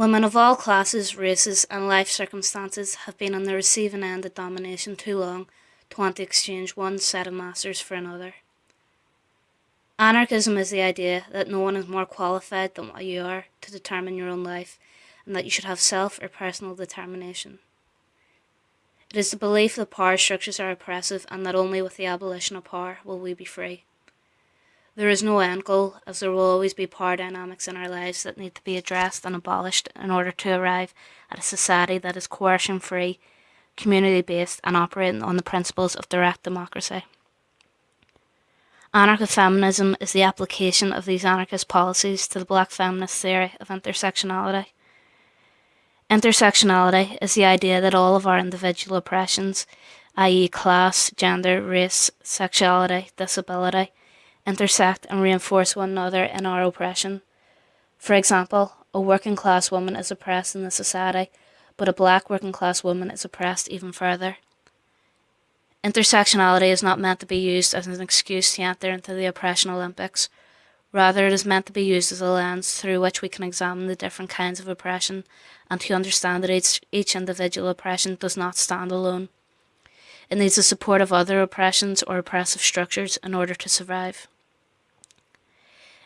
Women of all classes, races, and life circumstances have been on the receiving end of domination too long to want to exchange one set of masters for another. Anarchism is the idea that no one is more qualified than what you are to determine your own life and that you should have self or personal determination. It is the belief that power structures are oppressive and that only with the abolition of power will we be free. There is no end goal, as there will always be power dynamics in our lives that need to be addressed and abolished in order to arrive at a society that is coercion free, community based, and operating on the principles of direct democracy. Anarchist feminism is the application of these anarchist policies to the black feminist theory of intersectionality. Intersectionality is the idea that all of our individual oppressions, i.e., class, gender, race, sexuality, disability, intersect and reinforce one another in our oppression. For example, a working class woman is oppressed in the society, but a black working class woman is oppressed even further. Intersectionality is not meant to be used as an excuse to enter into the oppression Olympics. Rather, it is meant to be used as a lens through which we can examine the different kinds of oppression and to understand that each, each individual oppression does not stand alone. It needs the support of other oppressions or oppressive structures in order to survive.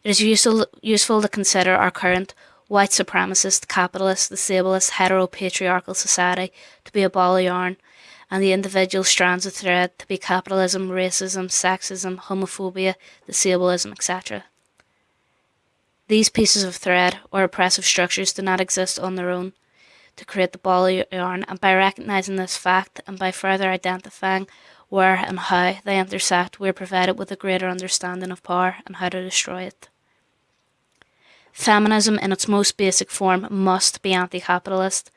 It is useful, useful to consider our current white supremacist, capitalist, disablest, heteropatriarchal society to be a ball of yarn, and the individual strands of thread to be capitalism, racism, sexism, homophobia, disableism, etc. These pieces of thread or oppressive structures do not exist on their own to create the ball of yarn, and by recognising this fact and by further identifying where and how they intersect, we are provided with a greater understanding of power and how to destroy it. Feminism, in its most basic form, must be anti capitalist.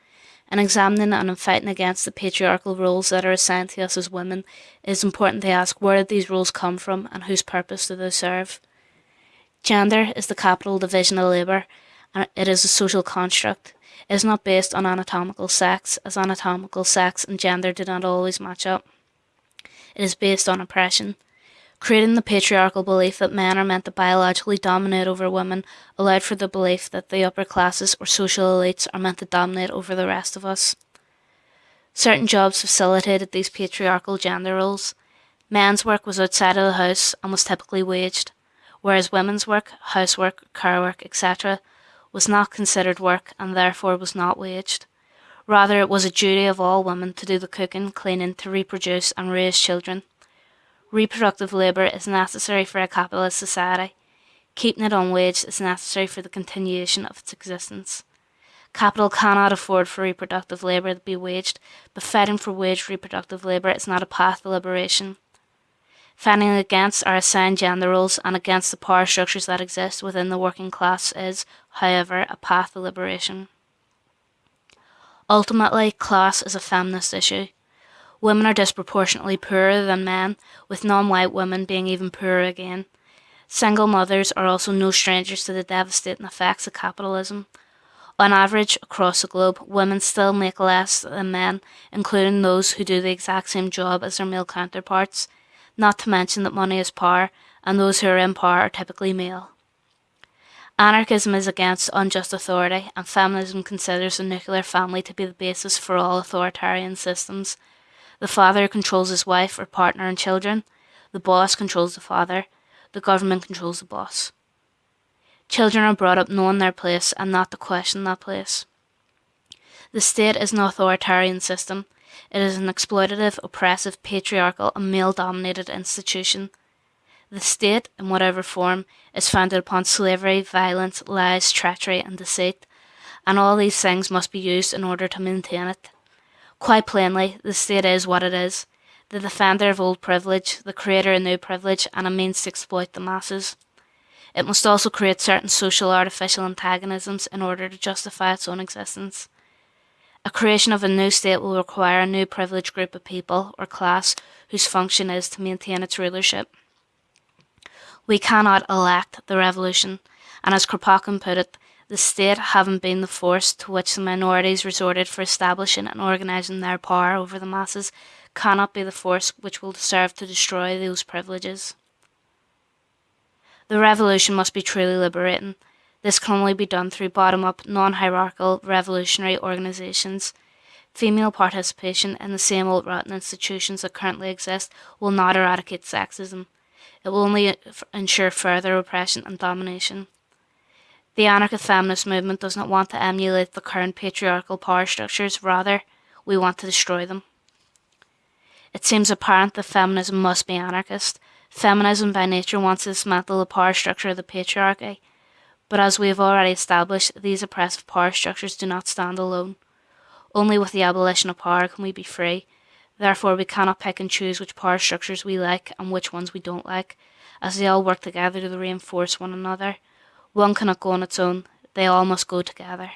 In examining and in fighting against the patriarchal roles that are assigned to us as women, it is important to ask where did these roles come from and whose purpose do they serve? Gender is the capital division of labour, and it is a social construct. It is not based on anatomical sex, as anatomical sex and gender do not always match up. It is based on oppression. Creating the patriarchal belief that men are meant to biologically dominate over women allowed for the belief that the upper classes or social elites are meant to dominate over the rest of us. Certain jobs facilitated these patriarchal gender roles. Men's work was outside of the house and was typically waged, whereas women's work, housework, car work, etc., was not considered work and therefore was not waged. Rather, it was a duty of all women to do the cooking, cleaning, to reproduce and raise children. Reproductive labour is necessary for a capitalist society. Keeping it unwaged is necessary for the continuation of its existence. Capital cannot afford for reproductive labour to be waged, but fighting for waged reproductive labour is not a path to liberation. Fighting against our assigned gender roles and against the power structures that exist within the working class is, however, a path to liberation. Ultimately, class is a feminist issue. Women are disproportionately poorer than men, with non white women being even poorer again. Single mothers are also no strangers to the devastating effects of capitalism. On average, across the globe, women still make less than men, including those who do the exact same job as their male counterparts, not to mention that money is power, and those who are in power are typically male. Anarchism is against unjust authority, and feminism considers the nuclear family to be the basis for all authoritarian systems. The father controls his wife or partner and children. The boss controls the father. The government controls the boss. Children are brought up knowing their place and not to question that place. The state is an authoritarian system. It is an exploitative, oppressive, patriarchal, and male dominated institution. The state, in whatever form, is founded upon slavery, violence, lies, treachery, and deceit, and all these things must be used in order to maintain it. Quite plainly, the state is what it is the defender of old privilege, the creator of new privilege, and a means to exploit the masses. It must also create certain social artificial antagonisms in order to justify its own existence. A creation of a new state will require a new privileged group of people or class whose function is to maintain its rulership. We cannot elect the revolution, and as Kropotkin put it, the state having been the force to which the minorities resorted for establishing and organising their power over the masses, cannot be the force which will serve to destroy those privileges. The revolution must be truly liberating. This can only be done through bottom up, non hierarchical, revolutionary organisations. Female participation in the same old rotten institutions that currently exist will not eradicate sexism. It will only uh, ensure further oppression and domination. The anarchist feminist movement does not want to emulate the current patriarchal power structures, rather, we want to destroy them. It seems apparent that feminism must be anarchist. Feminism by nature wants to dismantle the power structure of the patriarchy, but as we have already established, these oppressive power structures do not stand alone. Only with the abolition of power can we be free. Therefore, we cannot pick and choose which power structures we like and which ones we don't like, as they all work together to reinforce one another. One cannot go on its own, they all must go together.